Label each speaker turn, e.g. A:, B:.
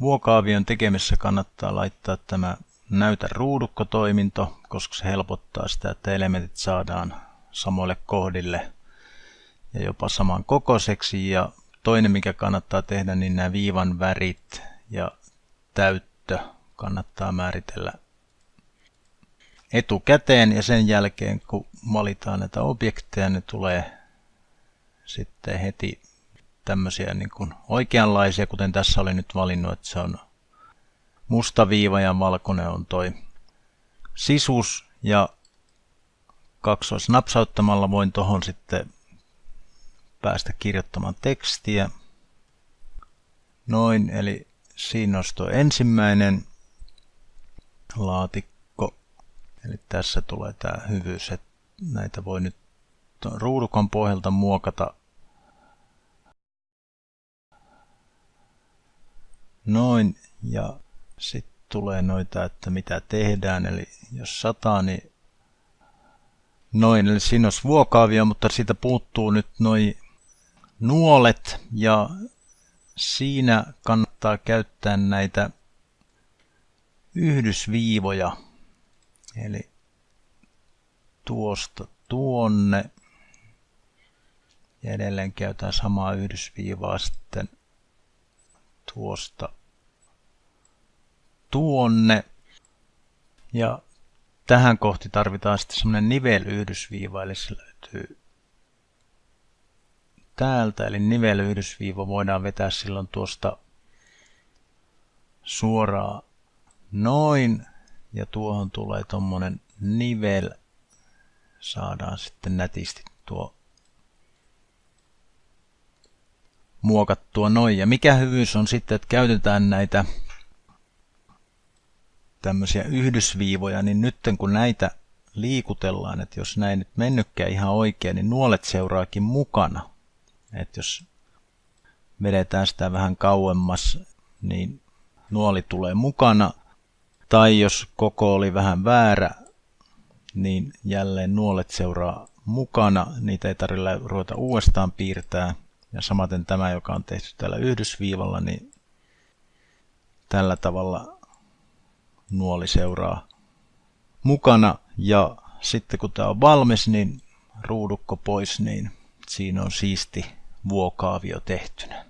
A: Vuokaavion tekemisessä kannattaa laittaa tämä näytä ruudukkotoiminto, koska se helpottaa sitä, että elementit saadaan samoille kohdille ja jopa saman kokoiseksi. Ja toinen, mikä kannattaa tehdä, niin nämä viivan värit ja täyttö kannattaa määritellä etukäteen ja sen jälkeen kun valitaan näitä objekteja, ne tulee sitten heti tämmöisiä niin kuin oikeanlaisia, kuten tässä oli nyt valinnut, että se on musta viiva ja valkoinen on toi sisus ja kaksoisnapsauttamalla voin tuohon sitten päästä kirjoittamaan tekstiä. Noin, eli siinä olisi tuo ensimmäinen laatikko. Eli tässä tulee tämä hyvyys, että näitä voi nyt ruudukon pohjalta muokata Noin, ja sitten tulee noita, että mitä tehdään, eli jos sataa, niin noin, eli siinä olisi vuokaavia, mutta siitä puuttuu nyt noin nuolet, ja siinä kannattaa käyttää näitä yhdysviivoja, eli tuosta tuonne, ja edelleen käytetään samaa yhdysviivaa sitten tuosta tuonne. Ja tähän kohti tarvitaan sitten semmoinen nivelyhdysviiva, eli se löytyy täältä, eli nivelyhdysviiva voidaan vetää silloin tuosta suoraan noin, ja tuohon tulee tuommoinen nivel, saadaan sitten nätisti tuo muokattua noin. Ja mikä hyvyys on sitten, että käytetään näitä tämmöisiä yhdysviivoja, niin nyt kun näitä liikutellaan, että jos näin nyt mennytkään ihan oikein, niin nuolet seuraakin mukana. Että jos vedetään sitä vähän kauemmas, niin nuoli tulee mukana. Tai jos koko oli vähän väärä, niin jälleen nuolet seuraa mukana. Niitä ei tarvitse ruveta uudestaan piirtää. Ja samaten tämä, joka on tehty tällä yhdysviivalla, niin tällä tavalla nuoli seuraa mukana. Ja sitten kun tämä on valmis, niin ruudukko pois, niin siinä on siisti vuokaavio tehtynä.